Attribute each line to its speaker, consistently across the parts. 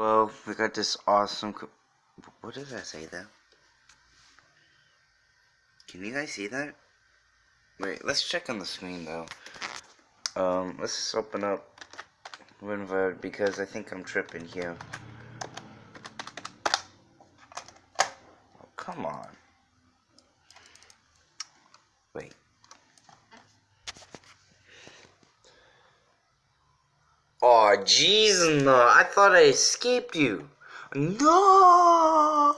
Speaker 1: Well, we got this awesome. What did I say there? Can you guys see that? Wait, let's check on the screen though. Um, let's open up WinVer because I think I'm tripping here. Oh, come on. Wait. Oh, jeez, no. I thought I escaped you. No!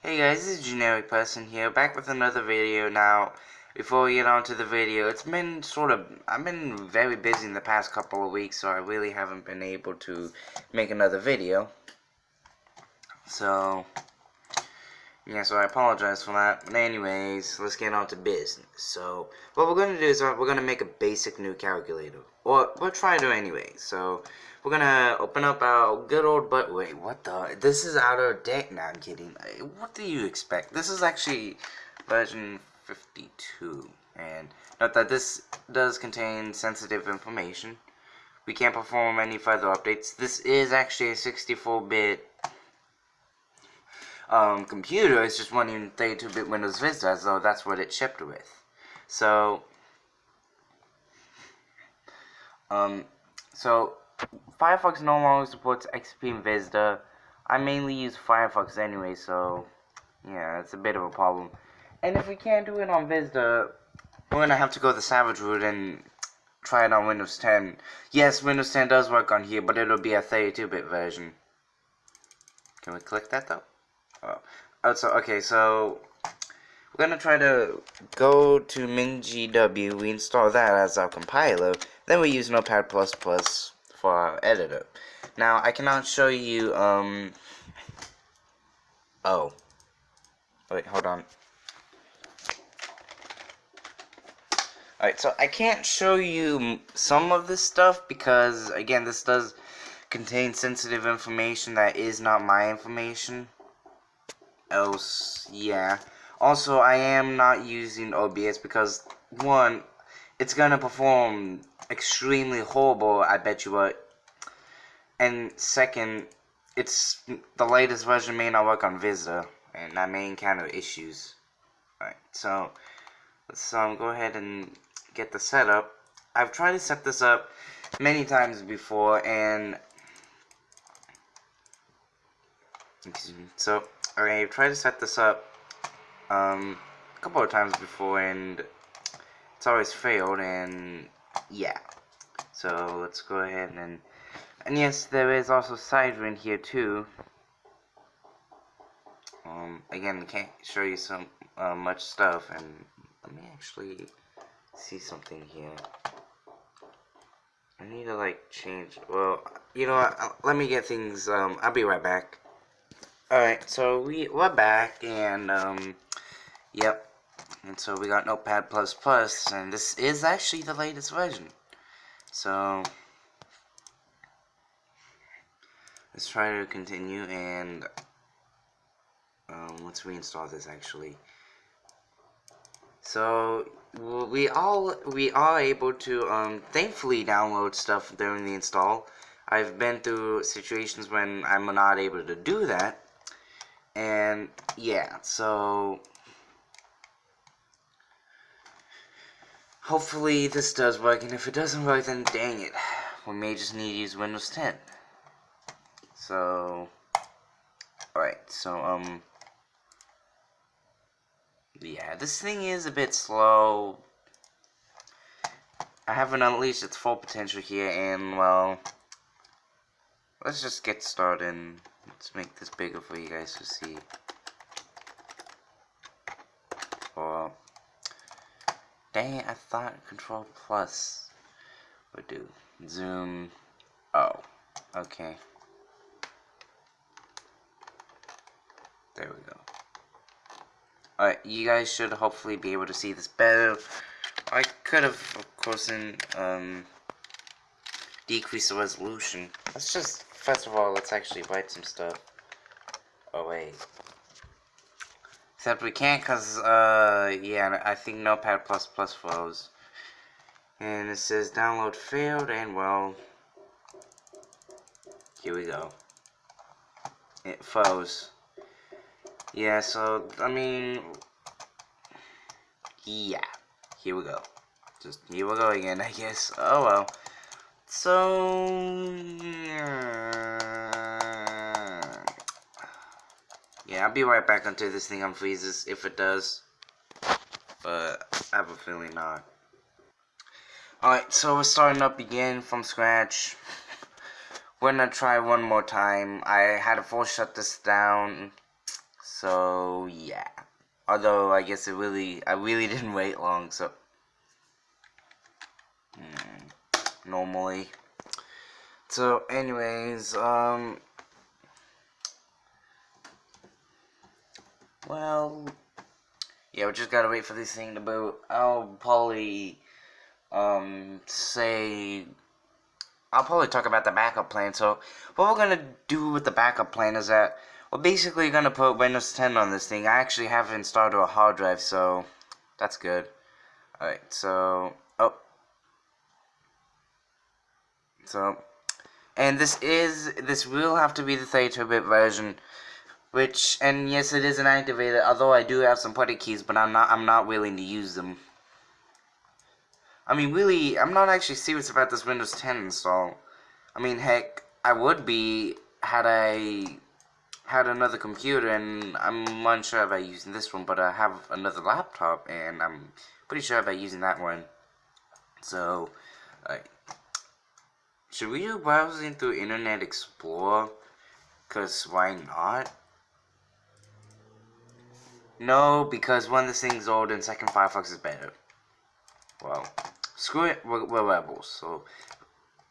Speaker 1: Hey guys, this is Generic Person here, back with another video now. Before we get on to the video, it's been sort of, I've been very busy in the past couple of weeks, so I really haven't been able to make another video. So, yeah, so I apologize for that. But anyways, let's get on to business. So, what we're going to do is uh, we're going to make a basic new calculator. Or, we'll try to anyway. So, we're going to open up our good old but Wait, what the? This is out of date. No, I'm kidding. What do you expect? This is actually version 52. And note that this does contain sensitive information. We can't perform any further updates. This is actually a 64-bit um, computer. It's just running 32-bit Windows Vista, so that's what it shipped with. So, um, so Firefox no longer supports XP and Vista. I mainly use Firefox anyway, so yeah, it's a bit of a problem. And if we can't do it on Vista, we're gonna have to go the Savage route and try it on Windows 10. Yes, Windows 10 does work on here, but it'll be a 32-bit version. Can we click that though? Oh. so okay, so we're gonna try to go to MinGW. We install that as our compiler. Then we use Notepad++ for our editor. Now I cannot show you. Um. Oh. Wait, hold on. Alright, so I can't show you some of this stuff because, again, this does contain sensitive information that is not my information else, yeah. Also, I am not using OBS because, one, it's gonna perform extremely horrible, I bet you what. And second, it's the latest version may not work on Vista, and that may encounter issues. Alright, so let's um, go ahead and get the setup. I've tried to set this up many times before, and so I've tried to set this up um, a couple of times before and it's always failed and yeah. So let's go ahead and and yes, there is also Sidewind here too. Um, again, can't show you some uh, much stuff, and let me actually see something here. I need to like change. Well, you know what? Let me get things. Um, I'll be right back. Alright, so we, we're back, and, um, yep, and so we got Notepad++, and this is actually the latest version. So, let's try to continue, and, um, let's reinstall this, actually. So, we all, we are able to, um, thankfully download stuff during the install. I've been through situations when I'm not able to do that, and yeah, so hopefully this does work, and if it doesn't work, then dang it, we may just need to use Windows 10. So, alright, so, um, yeah, this thing is a bit slow. I haven't unleashed its full potential here, and, well, let's just get started. Let's make this bigger for you guys to see. Or, dang I thought Control Plus would do. Zoom. Oh, okay. There we go. Alright, you guys should hopefully be able to see this better. I could have, of course, in, um, decrease the resolution. Let's just First of all, let's actually write some stuff. Oh, wait. Except we can't because, uh, yeah, I think Notepad++ Plus flows. And it says download failed, and well... here we go. It froze. Yeah, so, I mean, yeah, here we go. Just, here we go again, I guess. Oh, well. So, I'll be right back until this thing unfreezes, if it does. But, I have a feeling not. Alright, so we're starting up again from scratch. We're gonna try one more time. I had to force shut this down. So, yeah. Although, I guess it really, I really didn't wait long, so. Hmm, normally. So, anyways, um. Well. Yeah, we just gotta wait for this thing to boot. I'll probably, um, say I'll probably talk about the backup plan. So what we're gonna do with the backup plan is that we're basically gonna put Windows 10 on this thing. I actually have it installed to a hard drive, so that's good. Alright, so oh so and this is this will have to be the 32-bit version which and yes it is an inactivated although I do have some putty keys but I'm not I'm not willing to use them I mean, really, I'm not actually serious about this Windows 10 install. I mean, heck, I would be had I had another computer, and I'm unsure about using this one, but I have another laptop, and I'm pretty sure about using that one. So, like, should we do browsing through Internet Explorer? Because why not? No, because one, this thing's old, and second, Firefox is better. Well, screw it, we're, we're rebels. So,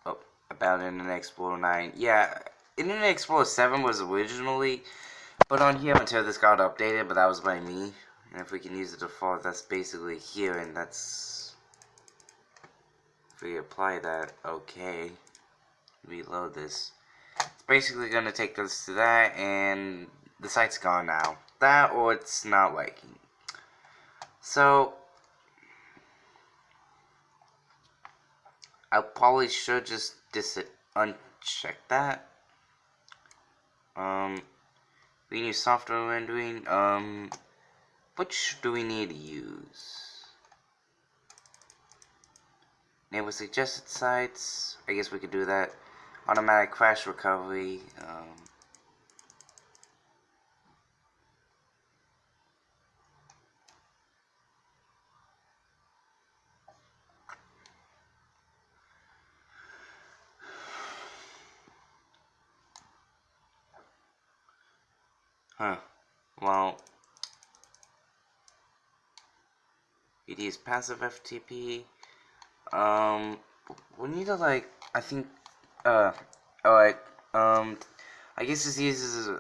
Speaker 1: oh, about Internet Explorer 9. Yeah, Internet Explorer 7 was originally put on here until this got updated, but that was by me. And if we can use the default, that's basically here, and that's... If we apply that, okay. Reload this. It's basically going to take us to that, and the site's gone now. That, or it's not working. So, I probably should just dis uncheck that. Um, we use software rendering. Um, which do we need to use? Enable suggested sites. I guess we could do that. Automatic crash recovery. Um, Huh. Well, it is passive FTP. Um, we need to like, I think, uh, alright, um, I guess this uses a,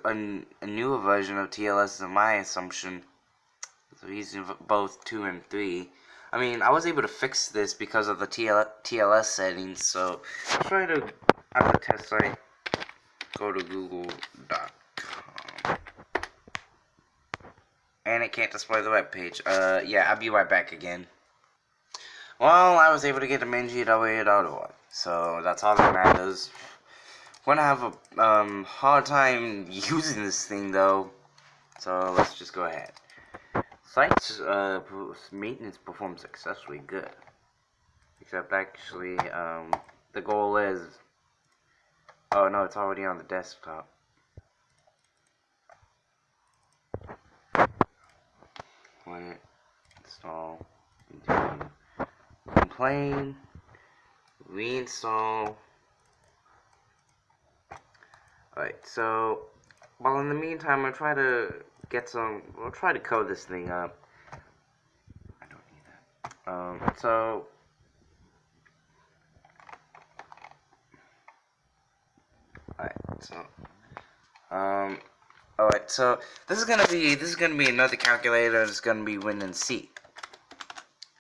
Speaker 1: a newer version of TLS than my assumption. So using both 2 and 3. I mean, I was able to fix this because of the TL TLS settings, so try to, at the test site, go to google.com and it can't display the web page. Uh, yeah, I'll be right back again. Well, I was able to get to MinGW.org, so that's all that matters. Gonna have a um, hard time using this thing though, so let's just go ahead. Site's uh, maintenance performed successfully good, except actually um, the goal is. Oh no, it's already on the desktop. Install complain reinstall. Alright so well in the meantime I'll try to get some we'll try to code this thing up. I don't need that. Um so alright so um Alright, so this is gonna be this is gonna be another calculator. It's gonna be Win and C,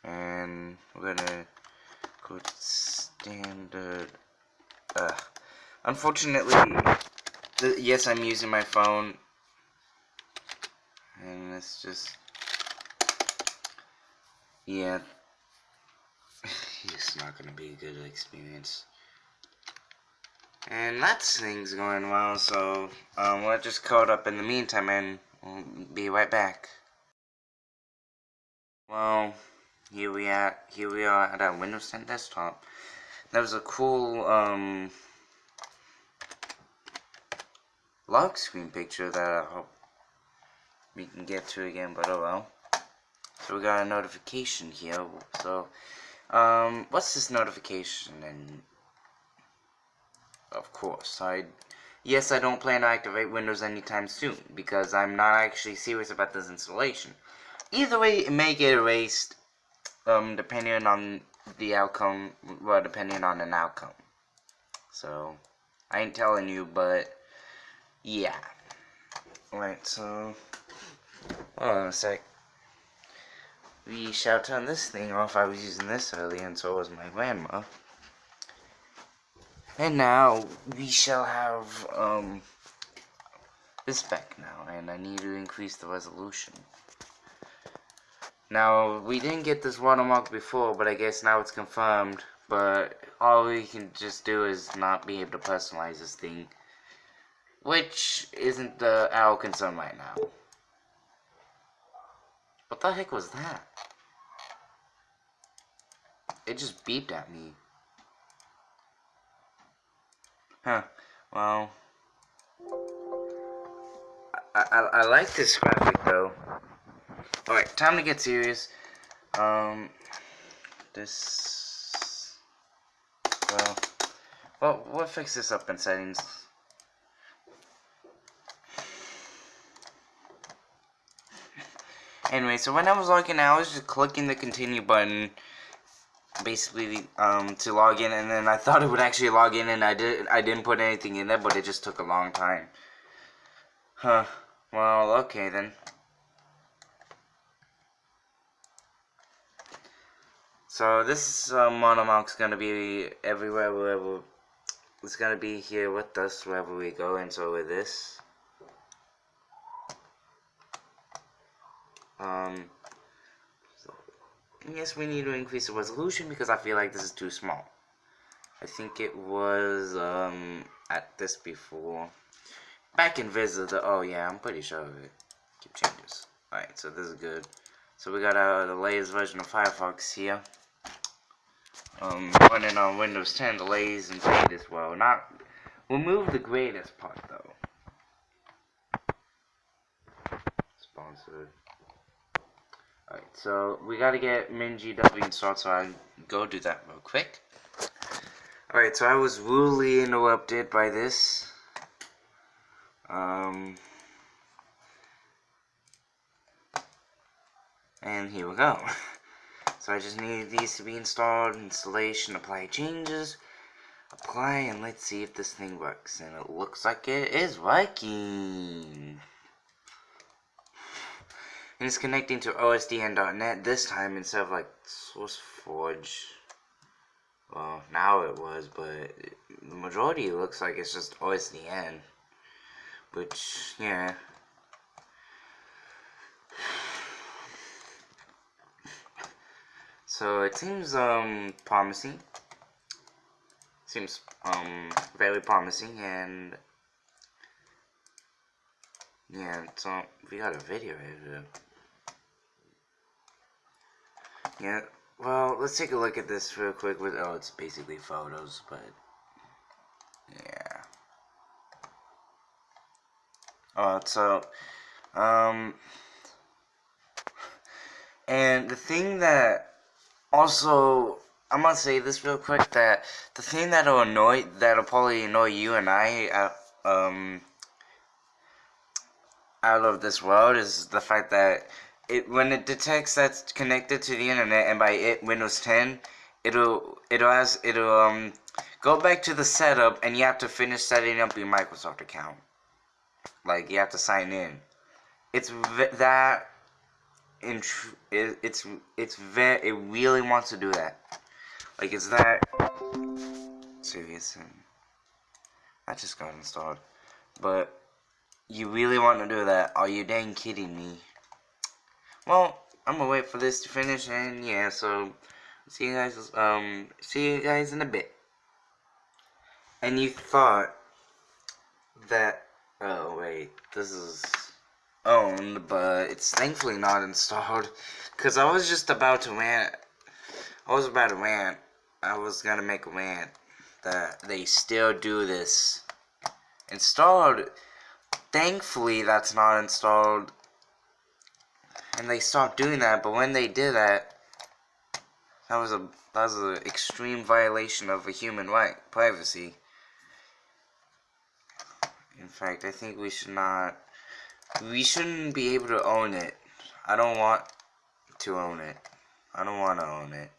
Speaker 1: and we're gonna go standard. Uh, unfortunately, yes, I'm using my phone, and it's just yeah, it's not gonna be a good experience. And that's things going well, so um, we'll just code up in the meantime and we'll be right back. Well, here we are, here we are at our Windows 10 desktop. That was a cool, um, lock screen picture that I hope we can get to again, but oh well. So we got a notification here, so, um, what's this notification and of course. I yes, I don't plan to activate Windows anytime soon because I'm not actually serious about this installation. Either way, it may get erased, um, depending on the outcome. Well, depending on an outcome. So, I ain't telling you, but yeah. Right. So, hold on a sec. We shall turn this thing off. I was using this earlier, and so was my grandma. And now we shall have um this back now and I need to increase the resolution. Now we didn't get this watermark before but I guess now it's confirmed but all we can just do is not be able to personalize this thing which isn't the our concern right now. What the heck was that? It just beeped at me. Huh. Well. I, I, I like this graphic though. Alright, time to get serious. Um. This. Well. Well, we'll fix this up in settings. Anyway, so when I was logging I was just clicking the continue button basically um, to log in and then I thought it would actually log in and I did I didn't put anything in there but it just took a long time. Huh. Well okay then. So this um, monomark's gonna be everywhere wherever it's gonna be here with us wherever we go and so with this. Um yes, we need to increase the resolution because I feel like this is too small. I think it was um, at this before. Back in Vista, oh yeah, I'm pretty sure of it. Keep changes. Alright, so this is good. So we got uh, the latest version of Firefox here. Um, running on Windows 10, the latest and greatest, well, not, we'll move the greatest part though. Sponsored. Alright, so we gotta get Minji MinGW installed, so I go do that real quick. Alright, so I was rudely interrupted by this. Um, and here we go. So I just need these to be installed, installation, apply changes, apply, and let's see if this thing works. And it looks like it is working and it's connecting to OSDN.net this time instead of like SourceForge. Well, now it was, but the majority looks like it's just OSDN. Which, yeah. So it seems um promising. Seems um very promising and yeah, so we got a video here. Yeah, well, let's take a look at this real quick. With oh, it's basically photos, but yeah. Alright, so um, and the thing that also I'm gonna say this real quick that the thing that'll annoy that'll probably annoy you and I uh, um out of this world is the fact that it when it detects that's connected to the internet and by it Windows 10 it'll it'll ask it'll um go back to the setup and you have to finish setting up your Microsoft account. Like you have to sign in. It's that it, it's it's very it really wants to do that. Like it's that serious and I just got installed. But you really want to do that. Are you dang kidding me well, I'm gonna wait for this to finish, and yeah, so see you guys. Um, see you guys in a bit. and you thought that oh wait this is owned but it's thankfully not installed because I was just about to rant I was about to rant I was gonna make a rant that they still do this installed thankfully that's not installed and they stopped doing that but when they did that that was a that was an extreme violation of a human right privacy in fact, I think we should not... We shouldn't be able to own it. I don't want to own it. I don't want to own it.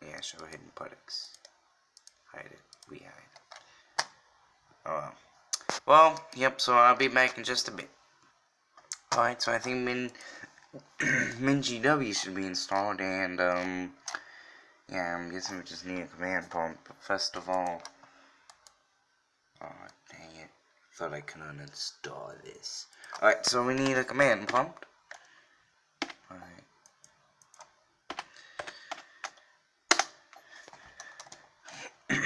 Speaker 1: Yeah, show hidden products. Hide it. We hide. Oh well. Well, yep, so I'll be back in just a bit. Alright, so I think Min... MinGW should be installed, and, um... Yeah, I'm guessing we just need a command prompt, but first of all... Oh, dang it. Thought I could uninstall this. Alright, so we need a command prompt. Alright.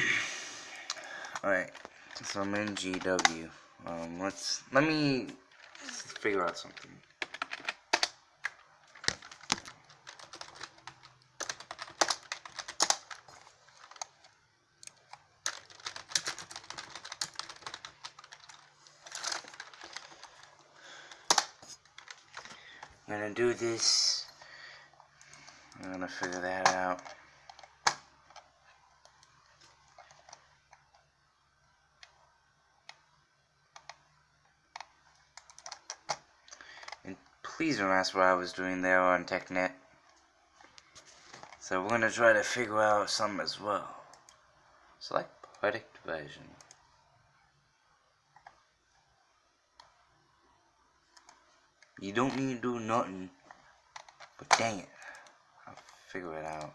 Speaker 1: Alright, so I'm in GW. Um, let's, let me figure out something. I'm gonna do this. I'm gonna figure that out. Don't ask what I was doing there on TechNet. So we're gonna try to figure out some as well. Select product version. You don't need to do nothing. But dang it. I'll figure it out.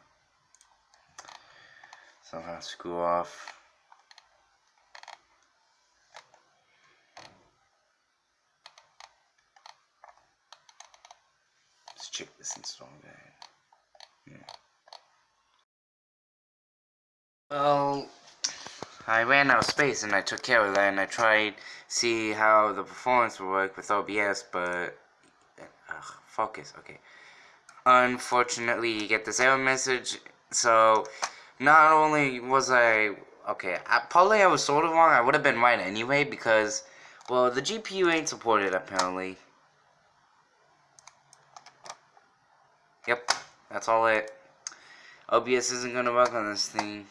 Speaker 1: Somehow screw off. Check this install guide. Yeah. Well, I ran out of space and I took care of that and I tried see how the performance would work with OBS, but focus, okay. Unfortunately, you get this error message, so not only was I, okay, I, probably I was sort of wrong, I would have been right anyway, because, well, the GPU ain't supported, apparently. Yep, that's all it. OBS isn't gonna work on this thing.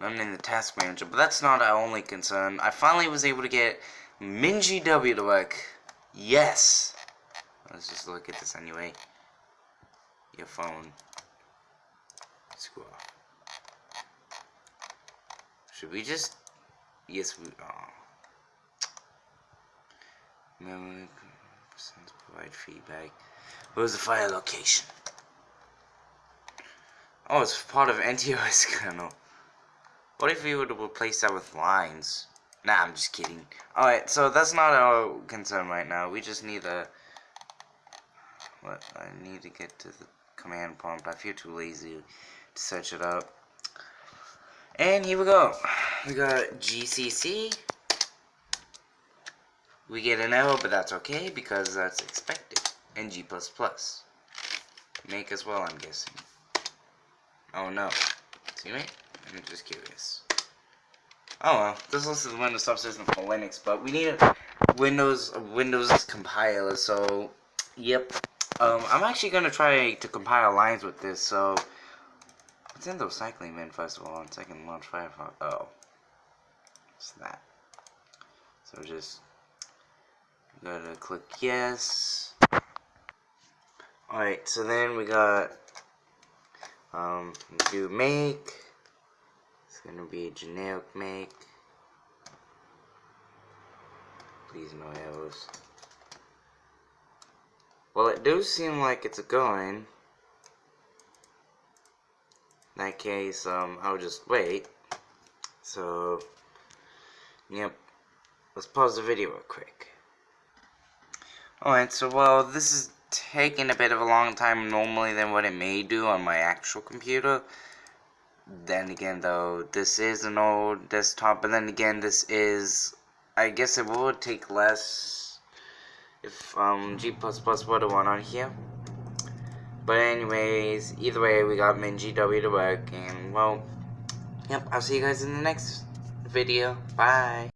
Speaker 1: I'm in the task manager, but that's not our only concern. I finally was able to get MinGW to work. Yes. Let's just look at this anyway. Your phone. Screw. Should we just? Yes, we. Oh. Memory provide feedback. Where's the file location? Oh, it's part of NTOS kernel. What if we were to replace that with lines? Nah, I'm just kidding. Alright, so that's not our concern right now. We just need a... What? I need to get to the command prompt. I feel too lazy to search it up. And here we go. We got GCC. We get an error, but that's okay because that's expected. And G++. Make as well, I'm guessing. Oh no. See me? I'm just curious. Oh well, this list is the Windows subsystem for Linux, but we need a Windows a Windows compiler. So, yep. Um, I'm actually gonna try to compile lines with this. So, what's in the recycling bin first of all, and second launch Firefox. Oh, it's that. So just gotta click yes. Alright, so then we got um do make It's gonna be generic make. Please no errors. Well, it does seem like it's going. In that case, um, I'll just wait. So, yep. Let's pause the video real quick. Alright, so well, this is taking a bit of a long time normally than what it may do on my actual computer. then again though, this is an old desktop, but then again this is, I guess it would take less if um, G++ would have won on here. But anyways, either way, we got MinGW to work, and well, yep, I'll see you guys in the next video. Bye.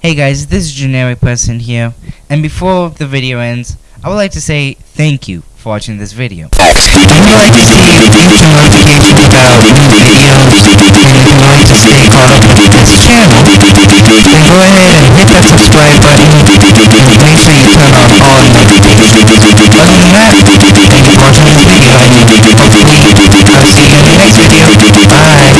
Speaker 2: Hey guys, this is Generic Person here, and before the video ends, I would like to say thank you for watching this video. If you like to see future notifications about new videos, and if you like to
Speaker 1: stay caught up with this channel, then go ahead and hit that subscribe button, and make sure you turn on all notifications. Other than that, thank you for watching this video, and hopefully I'll
Speaker 2: see you in the next video. Bye!